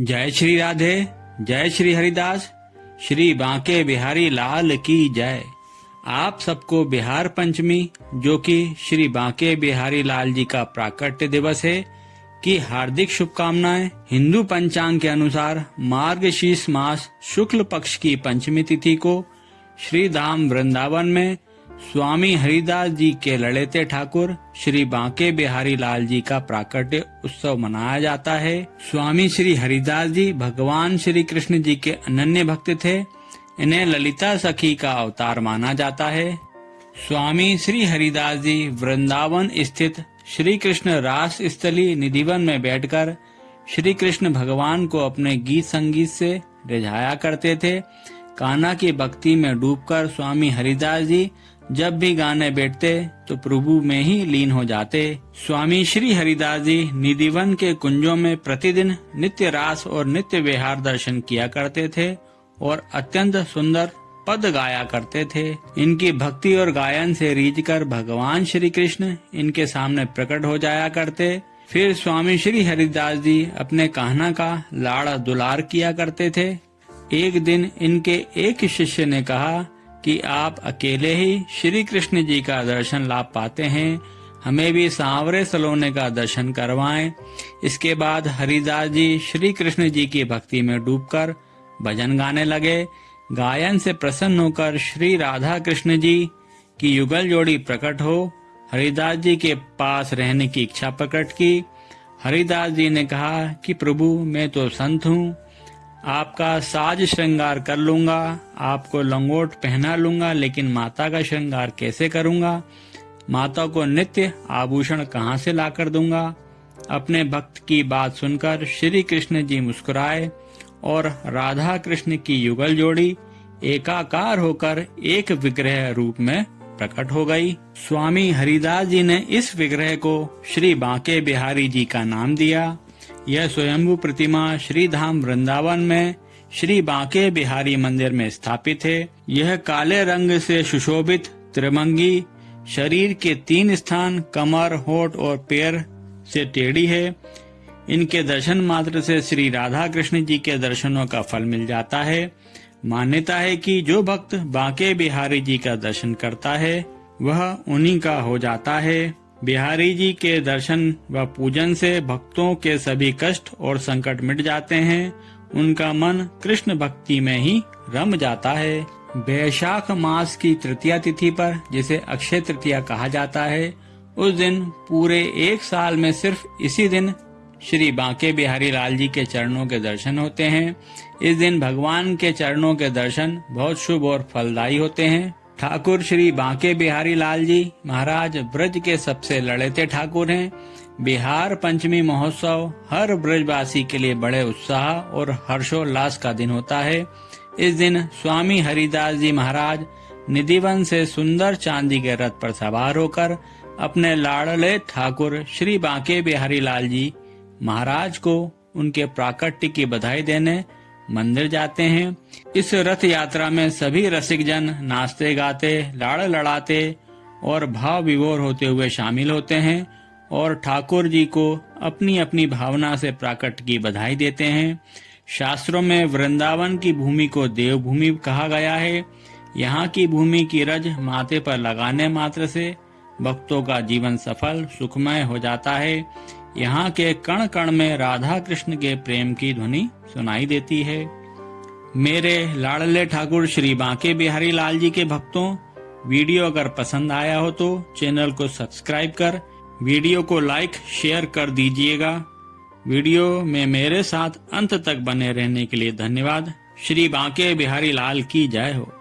जय श्री राधे, जय श्री हरिदास, श्री बांके बिहारी लाल की जय। आप सबको बिहार पंचमी, जो कि श्री बांके बिहारी लाल जी का प्राकट्य दिवस है, की हार्दिक शुभकामनाएँ हिंदू पंचांग के अनुसार मार्गशीर्ष मास शुक्ल पक्ष की पंचमी तिथि को श्री धाम वृंदावन में स्वामी हरिदास जी के लड़ेते ठाकुर, श्री बांके बिहारी लाल जी का प्राकट्य उत्सव मनाया जाता है। स्वामी श्री हरिदास जी भगवान श्री कृष्ण जी के अनन्य भक्त थे। इन्हें ललिता सखी का अवतार माना जाता है। स्वामी श्री हरिदास जी वृंदावन स्थित श्री कृष्ण रास स्थली निधिवन में बैठकर श्री कृष्ण भगवान को अपने गीत संगीत से रिझाया करते थे। कान्हा की भक्ति में डूबकर स्वामी हरिदास जी जब भी गाने बैठते तो प्रभु में ही लीन हो जाते। स्वामी श्री हरिदास जी निधिवन के कुंजों में प्रतिदिन नित्य रास और नित्य विहार दर्शन किया करते थे और अत्यंत सुंदर पद गाया करते थे। इनकी भक्ति और गायन से रीझ कर भगवान श्री कृष्ण इनके सामने प्रकट हो जाया करते। फिर स्वामी श्री हरिदास जी अपने कहना का लाड़ा दुलार किया करते थे। एक दिन इनके एक शिष्य ने कहा कि आप अकेले ही श्री कृष्ण जी का दर्शन लाभ पाते हैं, हमें भी सांवरे सलोने का दर्शन करवाएँ। इसके बाद हरिदास जी श्री कृष्ण जी की भक्ति में डूबकर भजन गाने लगे। गायन से प्रसन्न होकर श्री राधा कृष्ण जी की युगल जोड़ी प्रकट हो, हरिदास जी के पास रहने की इच्छा प्रकट की। हरिदास जी ने कहा कि, प्रभु, मैं तो संत हूँ आपका साज श्रृंगार कर लूँगा, आपको लंगोट पहना लूँगा, लेकिन माता का श्रृंगार कैसे करूँगा? माता को नित्य आभूषण कहाँ से लाकर दूँगा? अपने भक्त की बात सुनकर श्री कृष्ण जी मुस्कुराए और राधा कृष्ण की युगल जोड़ी एकाकार होकर एक विग्रह रूप में प्रकट हो गई। स्वामी हरिदास जी ने इस विग्रह को श्री बांके बिहारी जी का नाम दिया। यह स्वयंभू प्रतिमा श्री धाम वृंदावन में श्री बांके बिहारी मंदिर में स्थापित है। यह काले रंग से सुशोभित त्रिमंगी, शरीर के तीन स्थान, कमर, होठ और पैर से टेढ़ी है। इनके दर्शन मात्र से श्री राधा कृष्ण जी के दर्शनों का फल मिल जाता है। मान्यता है कि जो भक्त बांके बिहारी जी का दर्शन करता है, वह उन्हीं का हो जाता है। बिहारी जी के दर्शन व पूजन से भक्तों के सभी कष्ट और संकट मिट जाते हैं। उनका मन कृष्ण भक्ति में ही रम जाता है। बैशाख मास की तृतीया तिथि पर, जिसे अक्षय तृतीया कहा जाता है, उस दिन पूरे एक साल में सिर्फ़ इसी दिन श्री बांके बिहारी लाल जी के चरणों के दर्शन होते हैं। इस दिन भगवान के चरणों के दर्शन बहुत शुभ और फलदायी होते हैं। ठाकुर श्री बांके बिहारी लाल जी महाराज ब्रज के सबसे लड़ेते ठाकुर हैं। बिहार पंचमी महोत्सव हर ब्रजवासी के लिए बड़े उत्साह और हर्षोल्लास का दिन होता है। इस दिन स्वामी हरिदास जी महाराज निधिवन से सुंदर चांदी के रथ पर सवार होकर अपने लाड़ले ठाकुर श्री बांके बिहारी लाल जी महाराज को उनके प्राकट्य की बधाई देने मंदिर जाते हैं। इस रथ यात्रा में सभी रसिक जन नाचते गाते, लाड़ लड़ाते और भाव विभोर होते हुए शामिल होते हैं और ठाकुर जी को अपनी अपनी भावना से प्राकट की बधाई देते हैं। शास्त्रों में वृंदावन की भूमि को देवभूमि कहा गया है। यहाँ की भूमि की रज माथे पर लगाने मात्र से भक्तों का जीवन सफल, सुखमय हो जाता है। यहाँ के कण कण में राधा कृष्ण के प्रेम की ध्वनि सुनाई देती है। मेरे लाडले ठाकुर श्री बांके बिहारी लाल जी के भक्तों, वीडियो अगर पसंद आया हो तो चैनल को सब्सक्राइब कर, वीडियो को लाइक, शेयर कर दीजिएगा। वीडियो में मेरे साथ अंत तक बने रहने के लिए धन्यवाद। श्री बांके बिहारी लाल की जय हो।